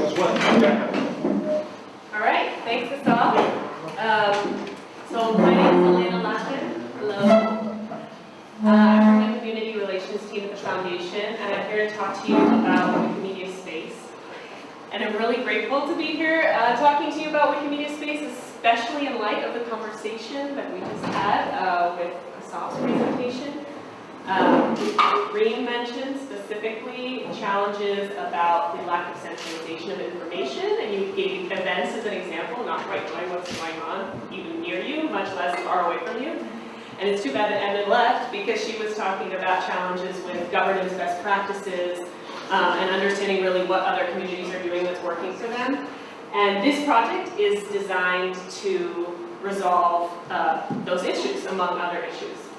One, yeah. All right, thanks, Asaf. Um, so my name is Elena Lappen. Hello. Uh, I'm from the Community Relations team at the Foundation, and I'm here to talk to you about Wikimedia Space. And I'm really grateful to be here uh, talking to you about Wikimedia Space, especially in light of the conversation that we just had uh, with Asaf's presentation. Um, mentioned specifically challenges about the lack of centralization of information, and you gave events as an example, not quite knowing what's going on even near you, much less far away from you. And it's too bad that Emmett left because she was talking about challenges with governance best practices um, and understanding really what other communities are doing that's working for them. And this project is designed to resolve uh, those issues, among other issues.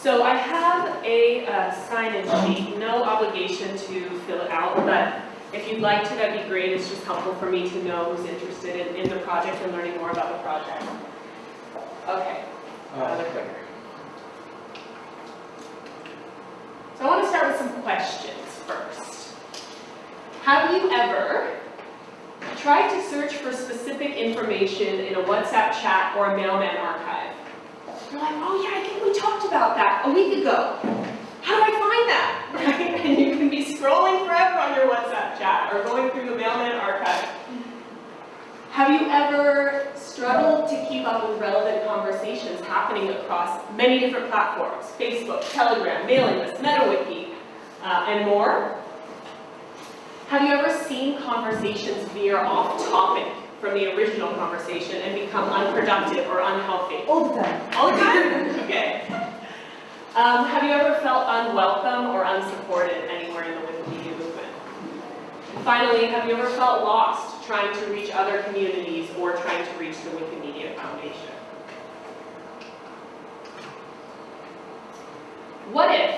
So I have a uh, sign-in sheet, no obligation to fill it out, but if you'd like to, that'd be great. It's just helpful for me to know who's interested in, in the project and learning more about the project. Okay, another clicker. So I want to start with some questions first. Have you ever tried to search for specific information in a WhatsApp chat or a mailman archive? You're like, oh yeah, I think we talked about that a week ago. How do I find that? Right? And you can be scrolling forever on your WhatsApp chat or going through the mailman archive. Have you ever struggled to keep up with relevant conversations happening across many different platforms? Facebook, Telegram, mailing lists, MetaWiki, uh, and more? Have you ever seen conversations veer off topic from the original conversation and become unproductive or unhealthy? All the time. All the time? Okay. Um, have you ever felt unwelcome or unsupported anywhere in the Wikimedia movement? Finally, have you ever felt lost trying to reach other communities or trying to reach the Wikimedia Foundation? What if,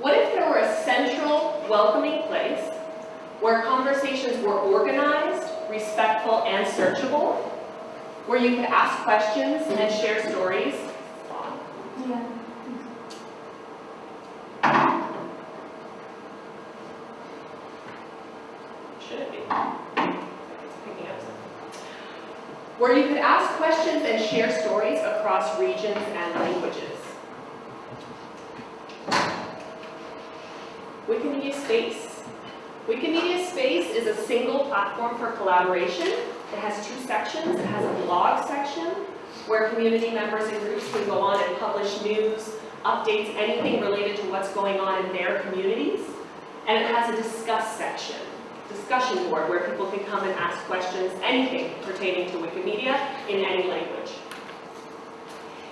what if there were a central, welcoming place where conversations were organized, respectful, and searchable, where you could ask questions and share stories? Yeah. Should it be? It's picking up some. Where you could ask questions and share stories across regions and languages. Wikimedia Space. Wikimedia Space is a single platform for collaboration. It has two sections. It has a blog section where community members and groups can go on and publish news, updates, anything related to what's going on in their communities. And it has a discuss section, discussion board, where people can come and ask questions, anything pertaining to Wikimedia in any language.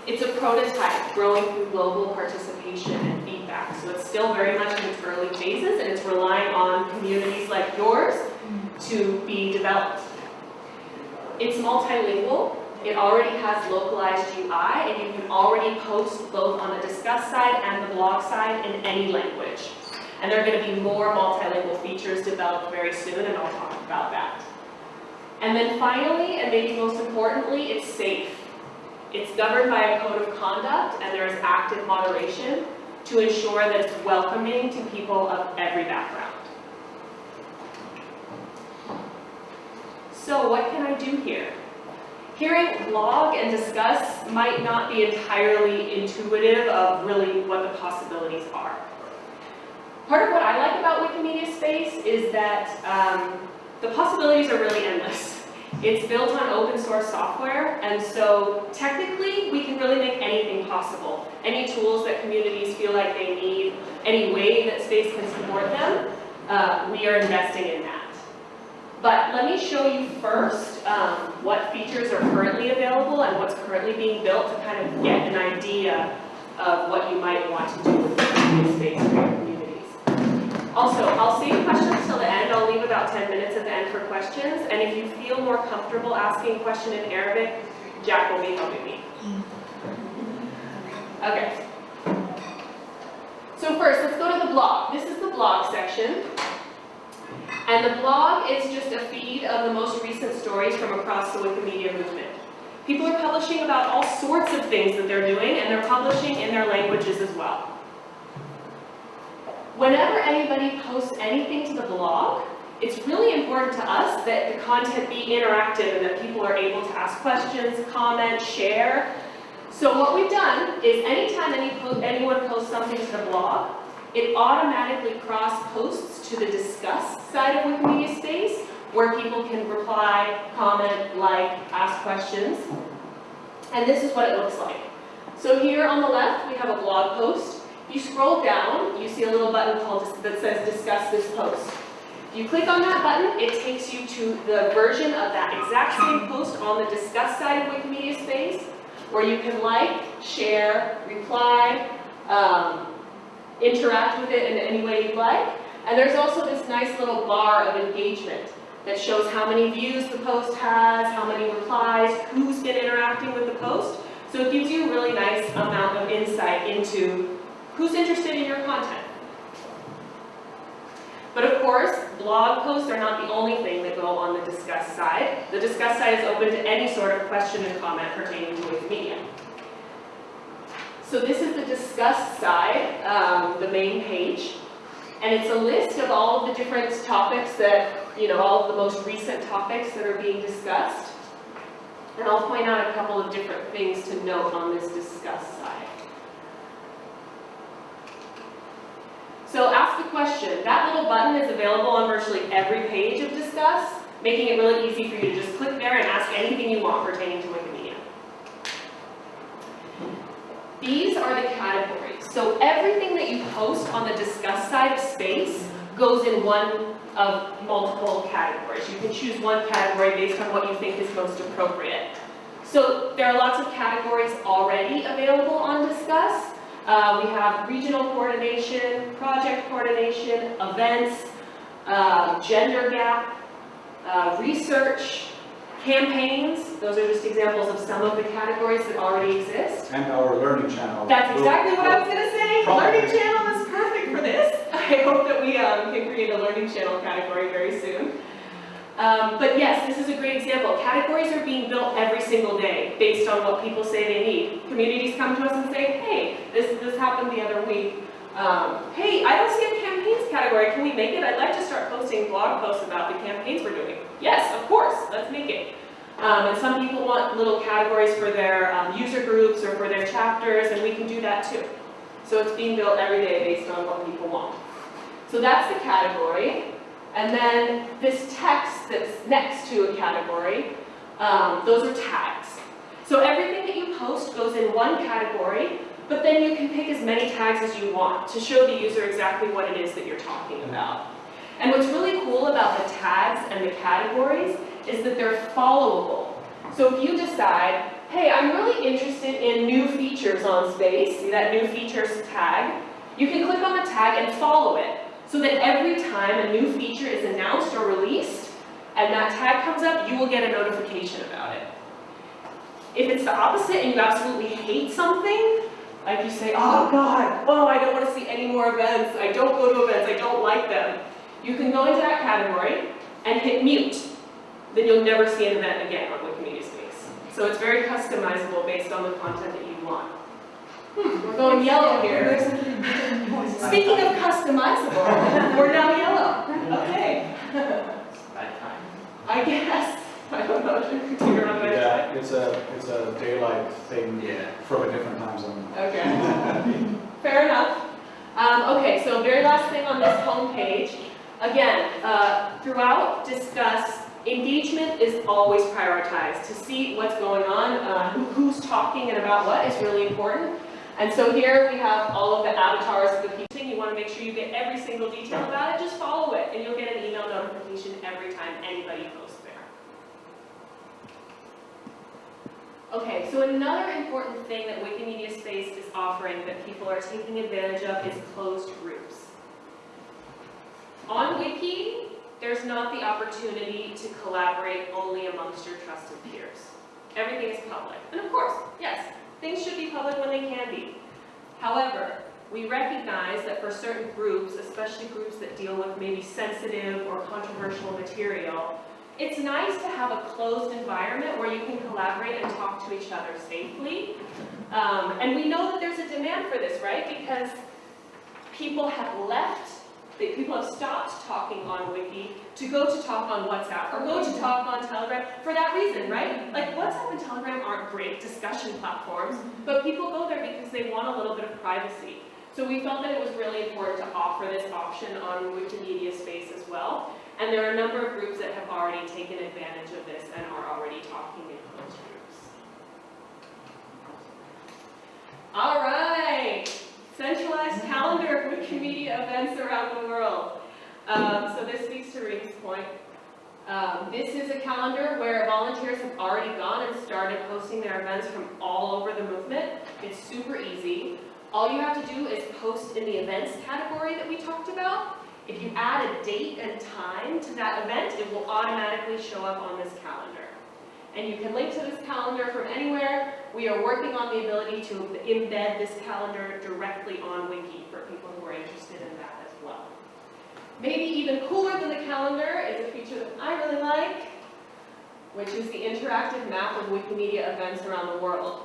It's a prototype growing through global participation and feedback, so it's still very much in its early phases and it's relying on communities like yours to be developed. It's multilingual, it already has localized UI, and you can already post both on the discuss side and the blog side in any language. And there are going to be more multilingual features developed very soon, and I'll talk about that. And then finally, and maybe most importantly, it's safe. It's governed by a code of conduct, and there is active moderation to ensure that it's welcoming to people of every background. So what can I do here? Hearing blog and discuss might not be entirely intuitive of really what the possibilities are. Part of what I like about Wikimedia Space is that um, the possibilities are really endless. It's built on open source software, and so technically we can really make anything possible. Any tools that communities feel like they need, any way that space can support them, uh, we are investing in that. But let me show you first um, what features are currently available and what's currently being built to kind of get an idea of what you might want to do with Wikimedia Space for your communities. Also, I'll save questions till the end. I'll leave about 10 minutes at the end for questions. And if you feel more comfortable asking a question in Arabic, Jack will be helping me. Okay. So first, let's go to the blog. This is the blog section. And the blog is just a feed of the most recent stories from across the Wikimedia movement. People are publishing about all sorts of things that they're doing, and they're publishing in their languages as well. Whenever anybody posts anything to the blog, it's really important to us that the content be interactive and that people are able to ask questions, comment, share. So what we've done is anytime any po- anyone posts something to the blog, it automatically cross-posts to the discuss side of Wikimedia Space, where people can reply, comment, like, ask questions. And this is what it looks like. So here on the left, we have a blog post. If you scroll down, you see a little button called, that says discuss this post. If you click on that button, it takes you to the version of that exact same post on the discuss side of Wikimedia Space, where you can like, share, reply, um, interact with it in any way you'd like. And there's also this nice little bar of engagement that shows how many views the post has, how many replies, who's been interacting with the post. So it gives you a really nice amount of insight into who's interested in your content. But of course, blog posts are not the only thing that go on the discuss side. The discuss side is open to any sort of question and comment pertaining to Wikimedia. So this is the discuss side, um, the main page. And it's a list of all of the different topics that, you know, all of the most recent topics that are being discussed. And I'll point out a couple of different things to note on this discuss side. So ask a question. That little button is available on virtually every page of Discuss, making it really easy for you to just click there and ask anything you want pertaining to Wikimedia. These are the categories. So everything that you post on the Discuss side of Space goes in one of multiple categories. You can choose one category based on what you think is most appropriate. So there are lots of categories already available on Discuss. Uh, we have regional coordination, project coordination, events, uh, gender gap, uh, research, campaigns. Those are just examples of some of the categories that already exist. And our learning channel. That's exactly what I was gonna say. Probably. Learning channel is perfect for this. I hope that we um, can create a learning channel category very soon. Um, but yes, this is a great example. Categories are being built every single day based on what people say they need. Communities come to us and say, hey, this, this happened the other week. Um, hey, I don't see a campaigns category. Can we make it? I'd like to start posting blog posts about the campaigns we're doing. Yes, of course, let's make it. Um, and some people want little categories for their um, user groups or for their chapters, and we can do that too. So it's being built every day based on what people want. So that's the category. And then this text that's next to a category, um, those are tags. So everything that you post goes in one category, but then you can pick as many tags as you want to show the user exactly what it is that you're talking about. And what's really cool about the tags and the categories is that they're followable. So if you decide, hey, I'm really interested in new features on space, see that new features tag, you can click on the tag and follow it. So that every time a new feature is announced or released, and that tag comes up, you will get a notification about it. If it's the opposite and you absolutely hate something, like you say, oh God, oh, I don't want to see any more events, I don't go to events, I don't like them, you can go into that category and hit mute. Then you'll never see an event again on Wikimedia Space. So it's very customizable based on the content that you want. Hmm, we're going yellow here. Speaking of customizable, we're now yellow. Okay. I guess. I don't know. We figure out Yeah, it's a, it's a daylight thing Yeah. from a different time zone. Okay. Fair enough. Um, okay, so very last thing on this home page. Again, uh, throughout discuss, engagement is always prioritized. To see what's going on, uh, who, who's talking and about what is really important. And so here we have all of the avatars of the people. You want to make sure you get every single detail about it, just follow it, and you'll get an email notification every time anybody posts there. Okay, so another important thing that Wikimedia Space is offering that people are taking advantage of is closed groups. On Wiki, there's not the opportunity to collaborate only amongst your trusted peers. Everything is public. And of course, yes, things should be public when they can be. However, we recognize that for certain groups, especially groups that deal with maybe sensitive or controversial material, it's nice to have a closed environment where you can collaborate and talk to each other safely. Um, and we know that there's a demand for this, right? Because people have left people have stopped talking on Wiki to go to talk on WhatsApp or go to talk on Telegram for that reason, right? Like WhatsApp and Telegram aren't great discussion platforms, but people go there because they want a little bit of privacy. So we felt that it was really important to offer this option on Wikimedia Space as well. And there are a number of groups that have already taken advantage of this and are already talking in closed groups. All right, centralized calendar of Wikimedia events around the world. Um, so this speaks to Ree's point. Um, this is a calendar where volunteers have already gone and started posting their events from all over the movement. It's super easy. All you have to do is post in the events category that we talked about. If you add a date and time to that event, it will automatically show up on this calendar. And you can link to this calendar from anywhere. We are working on the ability to embed this calendar directly on Wiki for people who are interested in that as well. Maybe even cooler than the calendar is a feature that I really like, which is the interactive map of Wikimedia events around the world.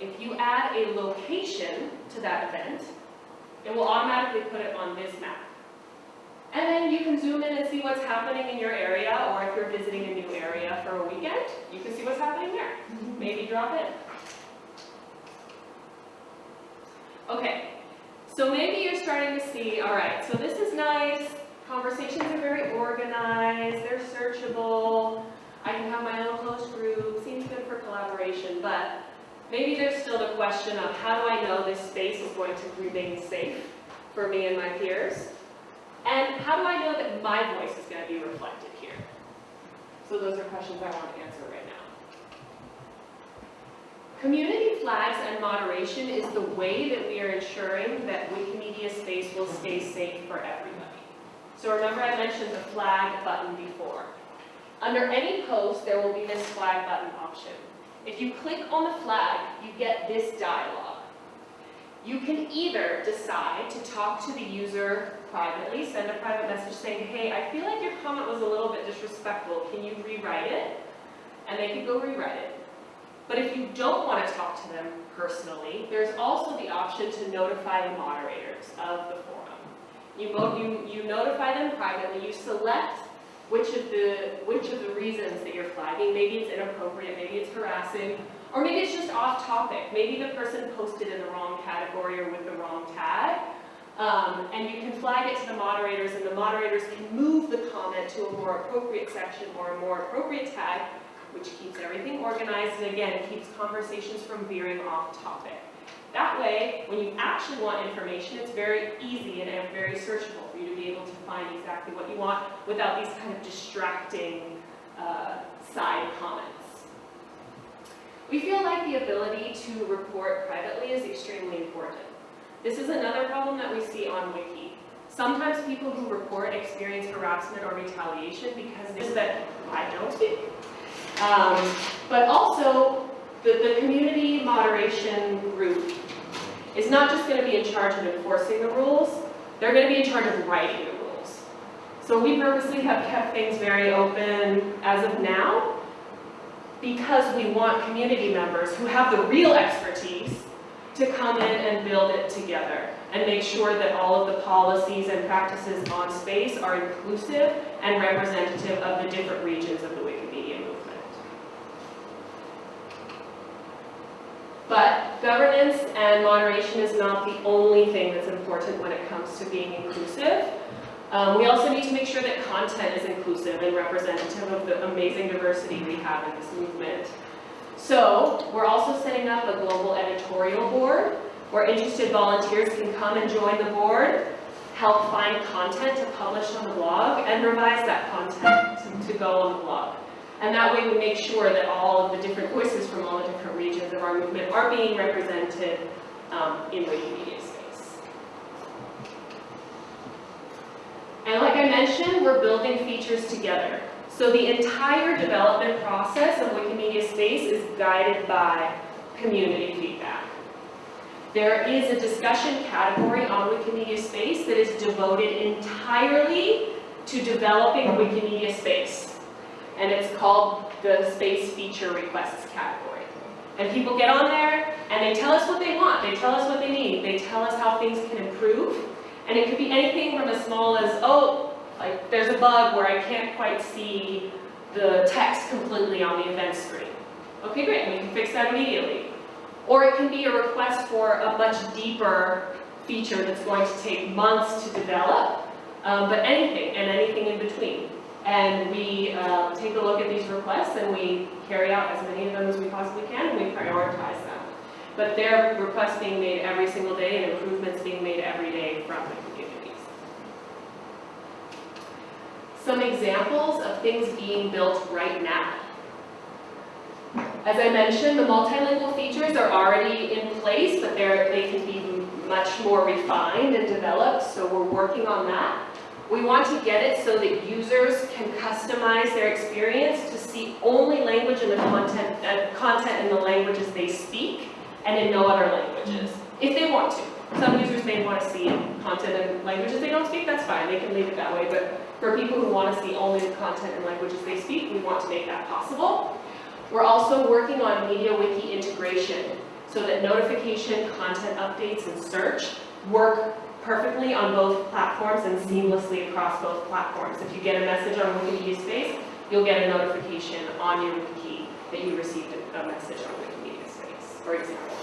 If you add a location to that event, it will automatically put it on this map. And then you can zoom in and see what's happening in your area, or if you're visiting a new area for a weekend, you can see what's happening there. Mm-hmm. Maybe drop in. Okay, so maybe you're starting to see, all right, so this is nice, conversations are very organized, they're searchable, I can have my own closed group, seems good for collaboration, but maybe there's still the question of how do I know this space is going to remain safe for me and my peers? And how do I know that my voice is going to be reflected here? So those are questions I want to answer right now. Community flags and moderation is the way that we are ensuring that Wikimedia space will stay safe for everybody. So remember I mentioned the flag button before. Under any post, there will be this flag button option. If you click on the flag, you get this dialog. You can either decide to talk to the user privately, send a private message saying, hey, I feel like your comment was a little bit disrespectful, can you rewrite it? And they can go rewrite it. But if you don't want to talk to them personally, there's also the option to notify the moderators of the forum. You, you, you notify them privately, you select which of the which of the reasons that you're flagging. Maybe it's inappropriate, maybe it's harassing, or maybe it's just off topic. Maybe the person posted in the wrong category or with the wrong tag. Um, and you can flag it to the moderators and the moderators can move the comment to a more appropriate section or a more appropriate tag, which keeps everything organized and again, keeps conversations from veering off topic. That way, when you actually want information, it's very easy and very searchable for you to be able to find exactly what you want without these kind of distracting uh, side comments. We feel like the ability to report privately is extremely important. This is another problem that we see on Wiki. Sometimes people who report experience harassment or retaliation because it's that I don't speak. Um, but also, the, the community moderation group is not just going to be in charge of enforcing the rules, they're going to be in charge of writing the rules. So we purposely have kept things very open as of now because we want community members who have the real expertise to come in and build it together and make sure that all of the policies and practices on space are inclusive and representative of the different regions of the Wikimedia movement. But governance and moderation is not the only thing that's important when it comes to being inclusive. Um, we also need to make sure that content is inclusive and representative of the amazing diversity we have in this movement. So we're also setting up a global editorial board where interested volunteers can come and join the board, help find content to publish on the blog, and revise that content to, go on the blog. And that way we make sure that all of the different voices from all the different regions of our movement are being represented um, in Wikimedia space. And like I mentioned, we're building features together. So the entire development process of Wikimedia Space is guided by community feedback. There is a discussion category on Wikimedia Space that is devoted entirely to developing Wikimedia Space. And it's called the Space Feature Requests category. And people get on there and they tell us what they want. They tell us what they need. They tell us how things can improve. And it could be anything from as small as, oh, like, there's a bug where I can't quite see the text completely on the event screen. Okay, great, we can fix that immediately. Or it can be a request for a much deeper feature that's going to take months to develop, um, but anything, and anything in between. And we uh, take a look at these requests and we carry out as many of them as we possibly can and we prioritize them. But their requests being made every single day and improvements being made every day from the communities. Some examples of things being built right now. As I mentioned, the multilingual features are already in place, but they can be much more refined and developed, so we're working on that. We want to get it so that users can customize their experience to see only language in the content, uh, content in the languages they speak and in no other languages, mm-hmm. if they want to. Some users may want to see content in languages they don't speak, that's fine, they can leave it that way, but for people who want to see only the content in languages they speak, we want to make that possible. We're also working on MediaWiki integration so that notification, content updates, and search work perfectly on both platforms and seamlessly across both platforms. If you get a message on Wikimedia Space, you'll get a notification on your wiki that you received a message on Wikimedia for example.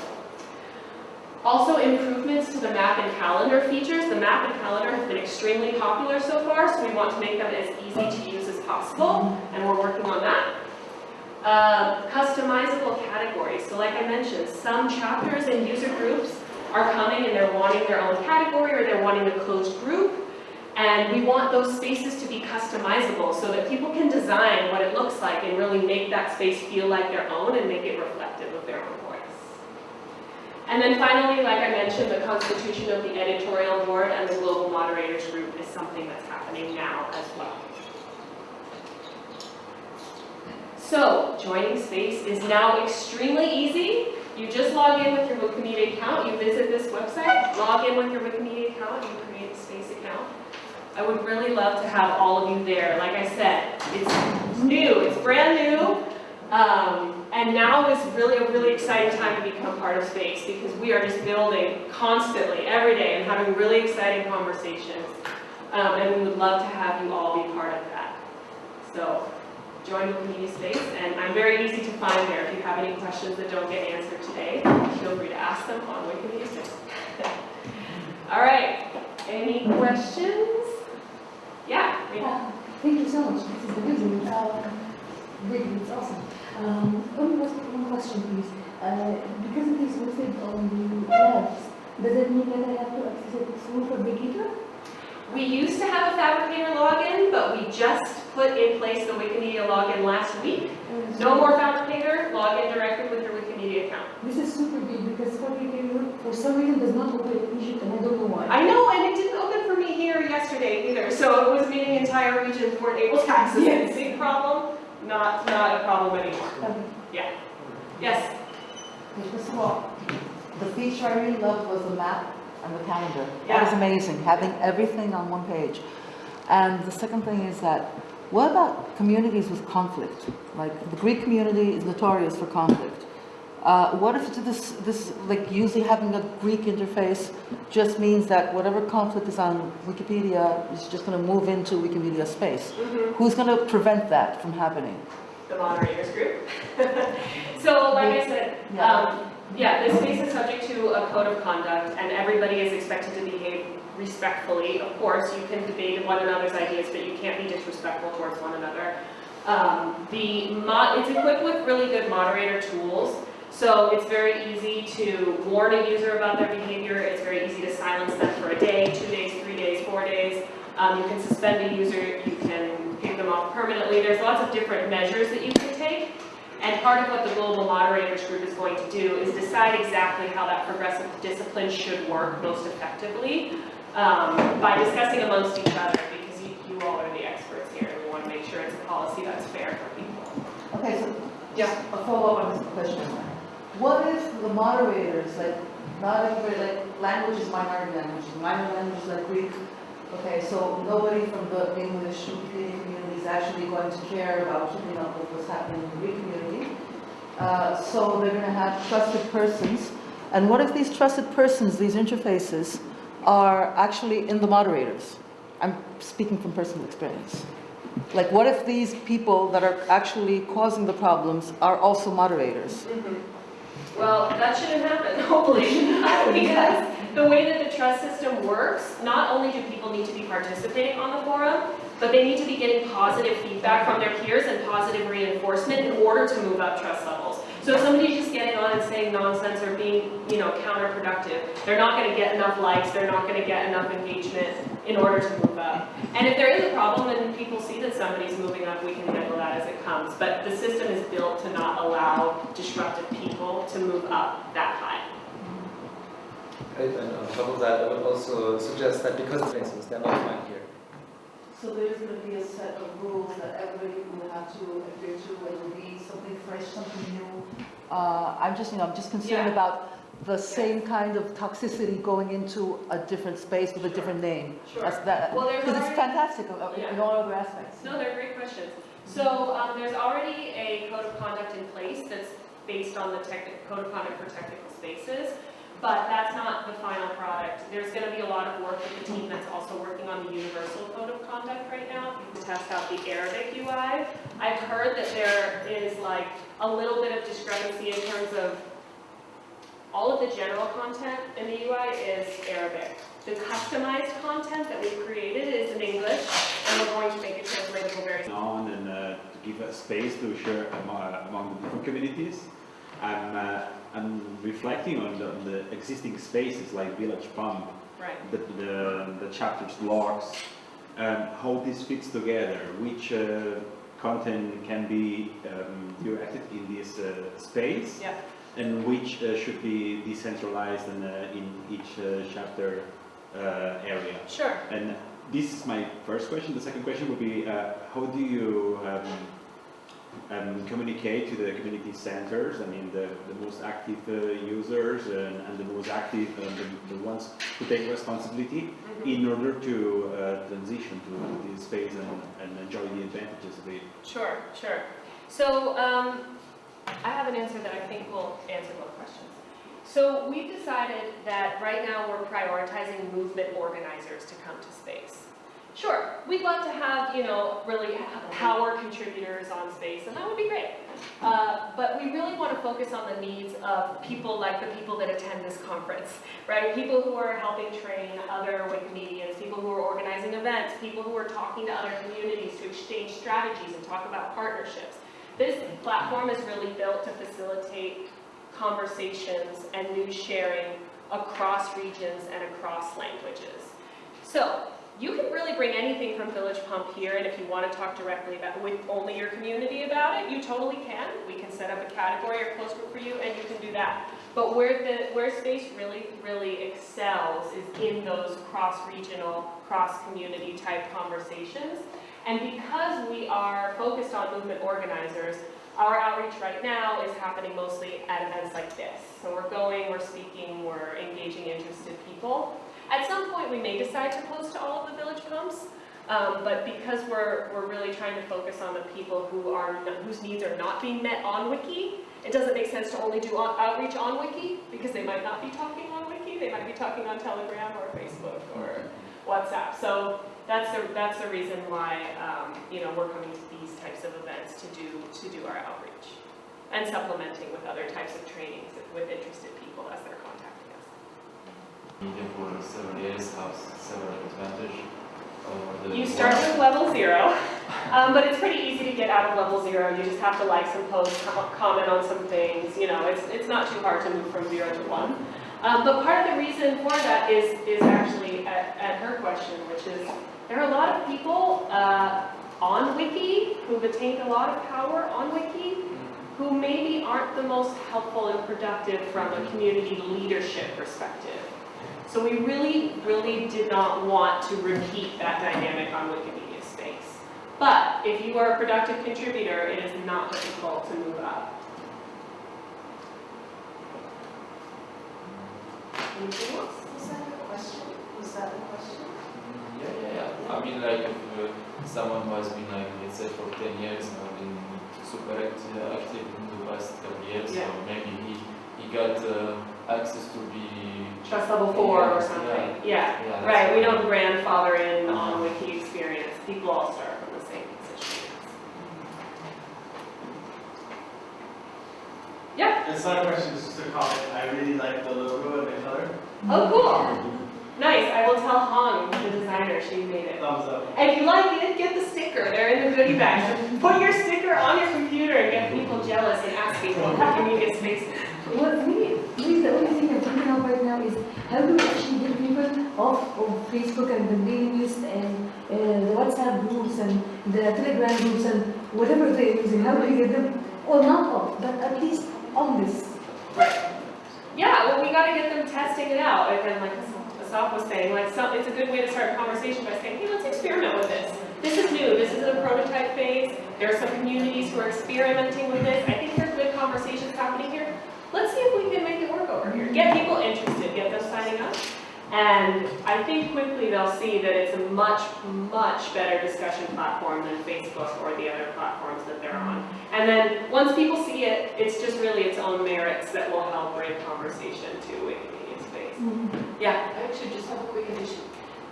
Also improvements to the map and calendar features. The map and calendar have been extremely popular so far, so we want to make them as easy to use as possible, and we're working on that. Uh, customizable categories. So like I mentioned, some chapters and user groups are coming and they're wanting their own category or they're wanting a closed group. And we want those spaces to be customizable so that people can design what it looks like and really make that space feel like their own and make it reflective of their own. And then finally, like I mentioned, the constitution of the editorial board and the global moderators group is something that's happening now as well. So, joining Space is now extremely easy. You just log in with your Wikimedia account, you visit this website, log in with your Wikimedia account, you create a Space account. I would really love to have all of you there. Like I said, it's new, it's brand new. Um, and now is really a really exciting time to become part of Space because we are just building constantly, every day, and having really exciting conversations. Um, and we would love to have you all be part of that. So, join Wikimedia Space, and I'm very easy to find there. If you have any questions that don't get answered today, feel free to ask them on Wikimedia Space. All right, any questions? Yeah? Yeah, Thank you so much, this is amazing. Uh, it's awesome. Um, one one question, please. Uh, Because it is listed on the labs, does that mean that I have to access it through Phabricator? We used to have a Phabricator login, but we just put in place the Wikimedia login last week. No more Phabricator, log in directly with your Wikimedia account. This is super big because Phabricator, for some reason, does not open in Egypt and I don't know why. I know, and it didn't open for me here yesterday either, so it was meaning entire regions weren't able to access it. Big problem, not, not a problem anymore. Um, yeah. Yes? First of all, the feature I really loved was the map and the calendar. Yeah. That was amazing, having everything on one page. And the second thing is that, what about communities with conflict? Like, the Greek community is notorious for conflict. Uh, what if this, this, like, usually having a Greek interface just means that whatever conflict is on Wikipedia is just gonna move into Wikimedia space? Mhm. Who's gonna prevent that from happening? The moderators group. So like I said, Yeah. um, yeah, this space is subject to a code of conduct and everybody is expected to behave respectfully. Of course, you can debate one another's ideas, but you can't be disrespectful towards one another. Um, the mod, it's equipped with really good moderator tools. So it's very easy to warn a user about their behavior. It's very easy to silence them for a day, two days, three days, four days. Um, you can suspend a user, you can kick them off permanently. There's lots of different measures that you can take. And part of what the Global Moderators Group is going to do is decide exactly how that progressive discipline should work most effectively um, by discussing amongst each other, because you, you all are the experts here, and we want to make sure it's a policy that's fair for people. Okay, so Yeah. just a follow-up on this question. What if the moderators, like, not everybody, like, language is minority language, minor languages like Greek, okay, so nobody from the English Wikipedia community is actually going to care about keeping up with what's happening in the Greek community. Uh, so they're gonna have trusted persons, and what if these trusted persons, these interfaces, are actually in the moderators. I'm speaking from personal experience. Like, what if these people that are actually causing the problems are also moderators? Well, that shouldn't happen, hopefully, because the way that the trust system works, not only do people need to be participating on the forum, but they need to be getting positive feedback from their peers and positive reinforcement in order to move up trust levels. So if somebody's just getting on and saying nonsense or being, you know, counterproductive, they're not gonna get enough likes, they're not gonna get enough engagement in order to move up. And if there is a problem and people see that somebody's moving up, we can handle that as it comes. But the system is built to not allow disruptive people to move up that high. And on top of that, I would also suggest that because of places, they're not fine here. So there's going to be a set of rules that everybody will have to adhere to, it will be something fresh, something new. Uh, I'm just, you know, I'm just concerned Yeah. about the same kind of toxicity going into a different space with a different name. Sure. That's that, Well, there's because it's already- fantastic uh, in Yeah. all other aspects. No, they're great questions. So, um, there's already a code of conduct in place that's based on the code of conduct for technical spaces, but that's not the final product. There's gonna be a lot of work with the team that's also working on the universal code of conduct right now to test out the Arabic UI. I've heard that there is like a little bit of discrepancy in terms of all of the general content in the UI is Arabic. The customized content that we've created is in English, and we're going to make it translatable very soon. on and uh, to give a space to share among, among the different communities. I'm, uh, I'm reflecting on the, on the existing spaces like Village Pump, Right. the, the, the chapters logs, um, how this fits together, which uh, content can be um, directed in this uh, space, Yeah. and which uh, should be decentralized and, uh, in each uh, chapter uh, area. Sure. And this is my first question. The second question would be, uh, how do you um, um, communicate to the community centers? I mean, the, the most active uh, users and, and the most active, uh, the, the ones who take responsibility in order to uh, transition to this space and, and enjoy the advantages of it. Sure, sure. So, um, I have an answer that I think will answer both questions. So we've decided that right now we're prioritizing movement organizers to come to space. Sure, we'd love to have, you know, really power contributors on space, and that would be great. Uh, but we really want to focus on the needs of people like the people that attend this conference, right? People who are helping train other Wikimedians, people who are organizing events, people who are talking to other communities to exchange strategies and talk about partnerships. This platform is really built to facilitate conversations and news sharing across regions and across languages. So, you can really bring anything from Village Pump here, and if you want to talk directly about, with only your community about it, you totally can. We can set up a category or close group for you, and you can do that. But where the, where space really, really excels is in those cross-regional, cross-community type conversations. And because we are focused on movement organizers, our outreach right now is happening mostly at events like this. So we're going, we're speaking, we're engaging interested people. At some point, we may decide to post to all of the village pumps, um, but because we're, we're really trying to focus on the people who are, whose needs are not being met on Wiki, it doesn't make sense to only do on- outreach on Wiki, because they might not be talking on Wiki, they might be talking on Telegram or Facebook or WhatsApp. So that's the, that's the reason why, um, you know, we're coming to these types of events to do, to do our outreach. And supplementing with other types of trainings with interested people as they're. Media for has several advantage over the. You start with level zero, um, but it's pretty easy to get out of level zero. You just have to like some posts, com- comment on some things, you know, it's, it's not too hard to move from zero to one. Um, but part of the reason for that is, is actually at, at her question, which is, there are a lot of people, uh, on Wiki who've attained a lot of power on Wiki who maybe aren't the most helpful and productive from a community leadership perspective. So we really, really did not want to repeat that dynamic on Wikimedia Space. But if you are a productive contributor, it is not difficult to move up. Anything else? Was that a question? Was that a question? Yeah, yeah, yeah. I mean, like, if uh, someone who has been, like, let's say, for 10 years and been super active, active in the past couple years, Yeah. so maybe he, he got uh, access to be Trust level four before or something, yeah. Yeah, that's Right, we don't grandfather in on uh-huh. wiki experience, people all start from the same position. Yeah, It's not a question, it's just a comment. I really like the logo and the color. oh, cool. Nice, I will tell Hong, the designer, she made it. Thumbs up. And if you like it, get the sticker, they're in the goodie bag. Put your sticker on your computer and get people jealous and asking, well, how can you get space? What me, me, the only thing I'm thinking of right now is how do we actually get people off of Facebook and the mailing list and uh, the WhatsApp groups and the Telegram groups and whatever they're using, how do we get them, or not off, but at least on this? Yeah, well, we gotta get them testing it out, and like Asaf was saying, like, some, it's a good way to start a conversation by saying, hey, let's experiment with this. This is new, this is in a prototype phase, there are some communities who are experimenting with this, I think there are good conversations happening here. Let's see if we can make it work over here, get people interested, get them signing up. And I think quickly they'll see that it's a much, much better discussion platform than Facebook or the other platforms that they're on. And then, once people see it, it's just really its own merits that will help bring conversation to Wikimedia space. Yeah, I actually just have a quick addition.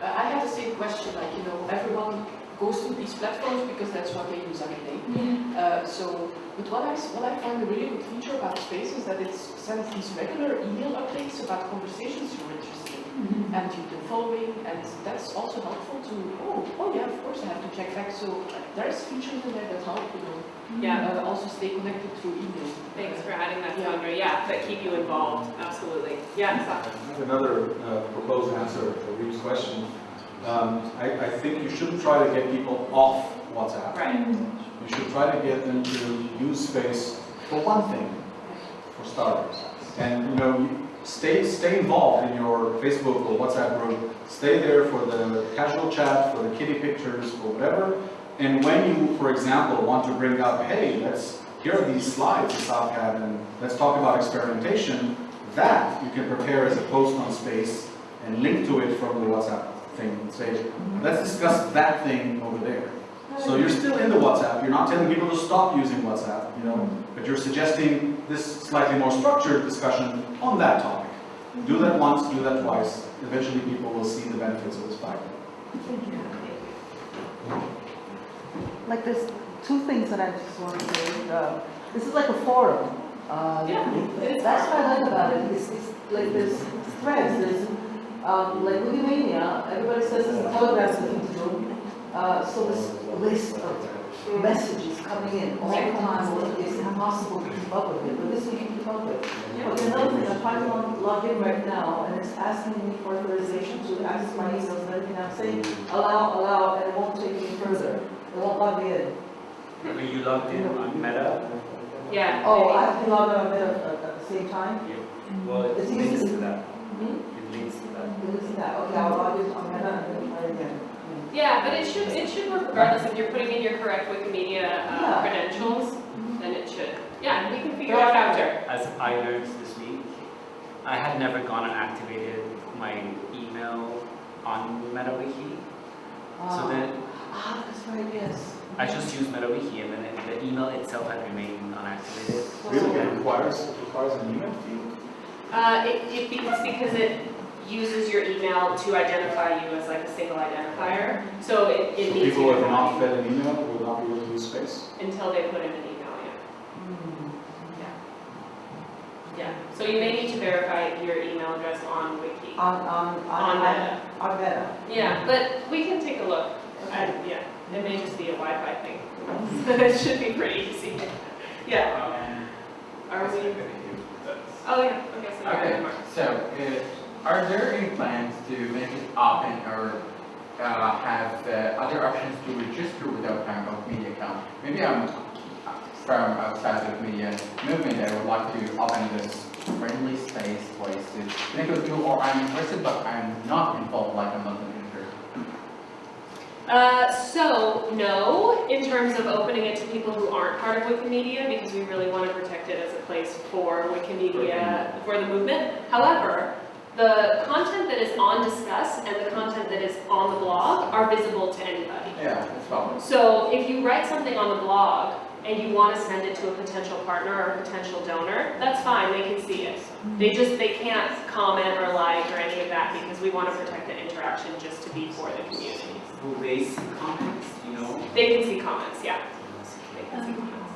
Uh, I have the same question, like, you know, everyone goes to these platforms because that's what they use every day. Uh, so, but what I, s- what I find a really good feature about Space is that it sends these regular email updates about conversations you're interested in. And you've been following, and that's also helpful to, oh, oh yeah, of course I have to check back. So there's features in there that help, you know, yeah, uh, also stay connected through email. thanks for adding that, Sandra, yeah, that keep you involved, absolutely. Yeah, Asaf? I have another uh, proposed answer to Reeve's question. Um, I, I think you shouldn't try to get people off WhatsApp. Right, You should try to get them to use space for one thing, for starters. And, you know, stay, stay involved in your Facebook or WhatsApp group. Stay there for the casual chat, for the kitty pictures, for whatever. And when you, for example, want to bring up, hey, let's, here are these slides that South had, and let's talk about experimentation, that you can prepare as a post on space and link to it from the WhatsApp thing and say, let's discuss that thing over there. So you're still in the WhatsApp, you're not telling people to stop using WhatsApp, you know, but you're suggesting this slightly more structured discussion on that topic. Do that once, do that twice, eventually people will see the benefits of this platform. Thank you. Like there's two things that I just want to say. Uh, This is like a forum. Uh, Yeah, That's what I like about it. It's, it's like there's threads, there's, um, like Wikimedia, everybody says it's a telegram thing to do. Uh, so this list of messages coming in all the time, well, it's impossible to keep up with it, but this we can keep up with. But the other thing, I'm trying to log- log in right now, and it's asking me for authorization to access my emails and everything. I'm saying allow, allow, and it won't take me further. It won't log me in. Were you logged in on Meta? yeah. Oh, I maybe. have to log on at, at at the same time? Well, it It's links easy. Hmm? It links to that. It is that, okay, I'll log in on Meta and then try again. Yeah, but it should, it should work regardless, if you're putting in your correct Wikimedia uh, Yeah. credentials, then it should. Yeah, we can figure it out after. As I learned this week, I had never gone and activated my email on MetaWiki. So Ah. then Ah, that's right, yes. I just used MetaWiki and then the email itself had remained unactivated. Really, it requires, it requires an email feed? Uh, it, it, it's because it uses your email to identify you as like a single identifier, so it, it So needs people who have not fed an email will not be able to use space? until they put in an email, Hmm. yeah. Yeah, so you may need to verify your email address on Wiki. On, on, on, On on, Meta. on Meta. Yeah, but we can take a look. I, yeah, it may just be a Wi-Fi thing. It should be pretty easy. Yeah, are we? Oh, yeah, okay, so you're Okay, Mark. so, uh, are there any plans to make it open or uh, have uh, other options to register without having a media account? Maybe I'm from outside of media movement, I would like to open this friendly space place to make a tool, or I'm interested, but I'm not involved like a Muslim user. Uh, so, no, in terms of opening it to people who aren't part of Wikimedia, because we really want to protect it as a place for Wikimedia, for the movement. However, the content that is on Discuss and the content that is on the blog are visible to anybody. Yeah, that's probably. So if you write something on the blog and you want to send it to a potential partner or a potential donor, that's fine, they can see it. They just, they can't comment or like or any of that because we want to protect the interaction just to be for the community. Will they see comments, you know? They can see comments, yeah. They can see comments.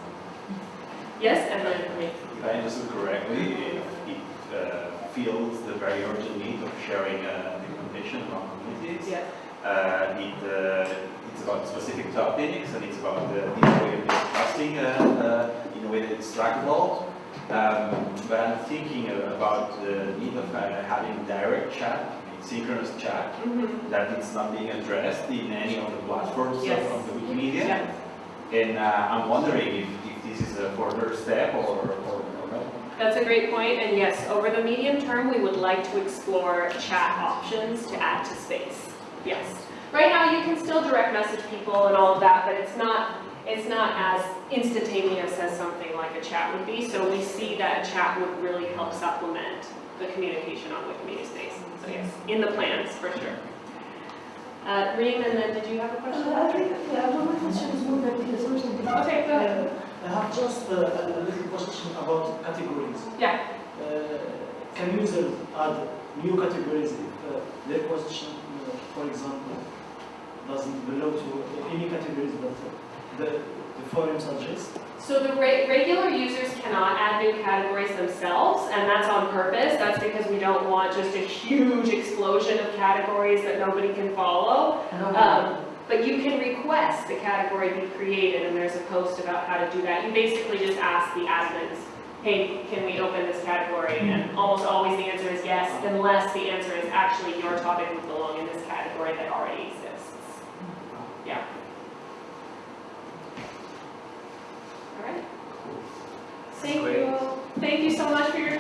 Yes, and then, I mean, If I understood correctly, if it uh, feels the very urgent need of sharing uh, documentation among communities, yeah. uh, it, uh, it's about specific topics and it's about the this way of discussing uh, uh, in a way that it's trackable. Um, but I'm thinking about the need of uh, having direct chat, synchronous chat, Mhm. that it's not being addressed in any of the platforms of- Yes. of the Wikimedia. Yeah. And uh, I'm wondering if, if this is a further step or, or, or no. That's a great point, and yes, over the medium term, we would like to explore chat options to add to space. Yes. Right now, you can still direct message people and all of that, but it's not, it's not as instantaneous as something like a chat would be, so we see that a chat would really help supplement the communication on Wikimedia Space. So yes, in the plans, for sure. Uh, Reem, and then did you have a question? Uh, I think, yeah, question is more like the. Okay, go ahead. I have just uh, a little question about categories. Yeah. Uh, Can users add new categories if uh, their position, uh, for example, doesn't belong to any categories that uh, the the forum suggests? So the re- regular users cannot add new categories themselves, and that's on purpose. That's because we don't want just a huge explosion of categories that nobody can follow. Um, but you can request the category be created, and there's a post about how to do that. You basically just ask the admins, hey, can we open this category? And almost always the answer is yes, unless the answer is actually your topic would belong in this category that already exists. Yeah. All right. Thank you. Thank you so much for your